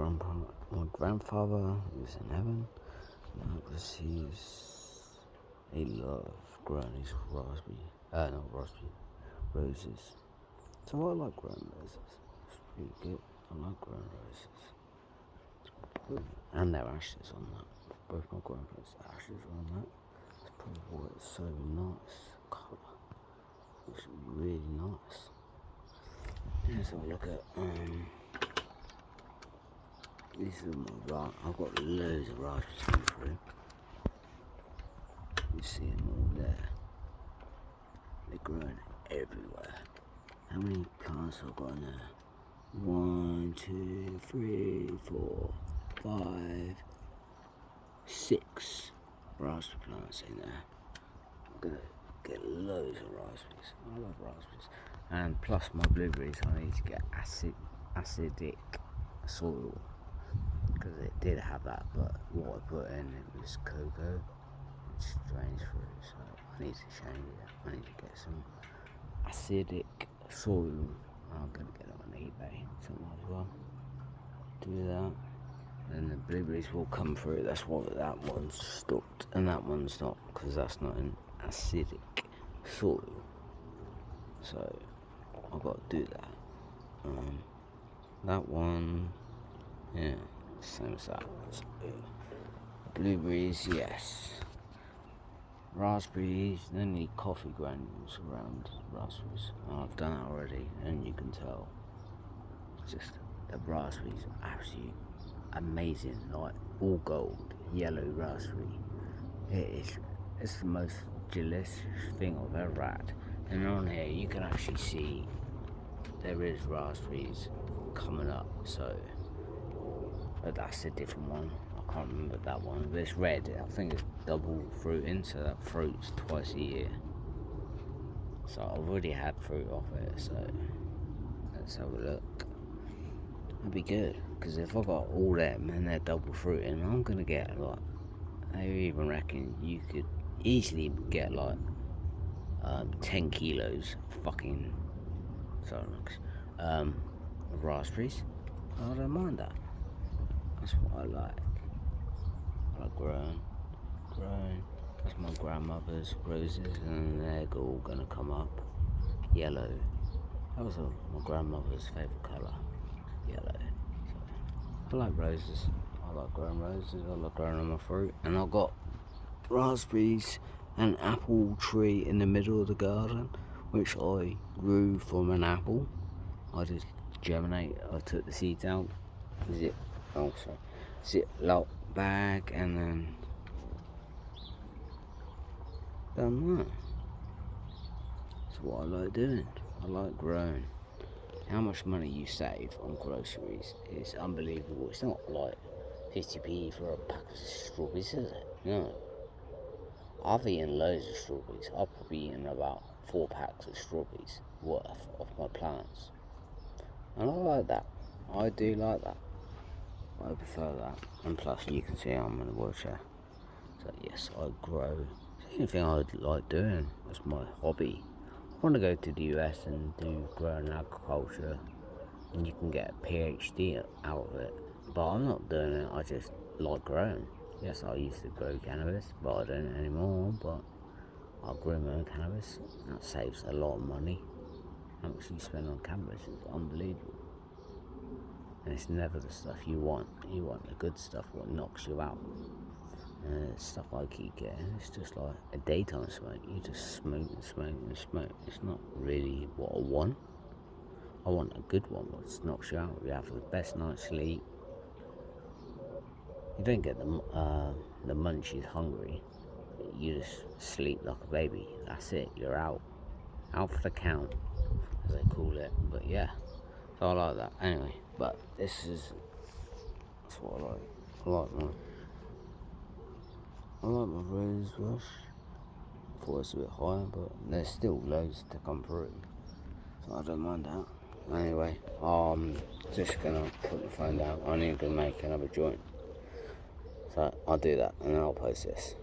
grandpa, my grandfather is in heaven because he's he loves growing his raspberry, uh, not raspberry, roses. So I like growing roses. It's pretty good. I like growing roses. And their ashes on that. Both my grandparents' ashes on that. That's probably why it's so nice colour. It's really nice. Let's have a look at um this is my rock. I've got loads of raspberries coming through. You see them all there. They're growing everywhere. How many plants have I got in there? One, two, three, four, five, six raspberry plants in there. I'm gonna get loads of raspberries. I love raspberries. And plus my blueberries, I need to get acid, acidic soil because it did have that, but what I put in it was cocoa. It's strange fruit, so I need to change it. I need to get some acidic soil. I'm gonna get it on eBay, something as well. Do that. Then the blueberries will come through. That's why that one's stopped and that one's not, because that's not an acidic soil. So I've got to do that. Um, that one, yeah. Same as that. Blueberries, yes. Raspberries, they need coffee granules around raspberries. Oh, I've done that already, and you can tell. Just the raspberries are absolutely amazing, like all gold, yellow raspberry. It is it's the most delicious thing I've ever had. And on here you can actually see there is raspberries coming up, so but that's a different one. I can't remember that one, but it's red. I think it's double fruiting, so that fruits twice a year. So I've already had fruit off it, so let's have a look. That'd be good, because if I got all them and they're double fruiting, I'm gonna get like, I even reckon you could easily get like um, 10 kilos fucking sorry, um, raspberries. I don't mind that. That's what I like. I like growing, growing. That's my grandmother's roses, and they're all gonna come up yellow. That was my grandmother's favourite colour, yellow. So, I like roses. I like growing roses. I like growing on my fruit, and I've got raspberries and apple tree in the middle of the garden, which I grew from an apple. I just germinate. I took the seeds out. It Oh, also ziploc bag and then done that. That's what I like doing. I like growing. How much money you save on groceries is unbelievable. It's not like 50p for a pack of strawberries, is it? No. I've eaten loads of strawberries. I've probably eaten about four packs of strawberries worth of my plants. And I like that. I do like that. I prefer that. And plus, you can see I'm in a wheelchair. So yes, I grow. It's the only thing I like doing. It's my hobby. I want to go to the US and do growing agriculture, and you can get a PhD out of it. But I'm not doing it. I just like growing. Yes, I used to grow cannabis, but I don't anymore. But I grow my own cannabis. That saves a lot of money. How much you spend on cannabis is unbelievable and it's never the stuff you want. You want the good stuff, what knocks you out. And stuff I keep getting, it's just like a daytime smoke. You just smoke and smoke and smoke. It's not really what I want. I want a good one, what knocks you out. You have the best night's sleep. You don't get the uh, the munchies hungry. You just sleep like a baby. That's it. You're out, out for the count, as they call it. But yeah, so I like that. Anyway. But this is that's what I like. I like my I like my rose bush. I thought it's a bit higher, but there's still loads to come through. So I don't mind that. Anyway, I'm just gonna put the phone down. I need to make another joint. So I'll do that and then I'll post this.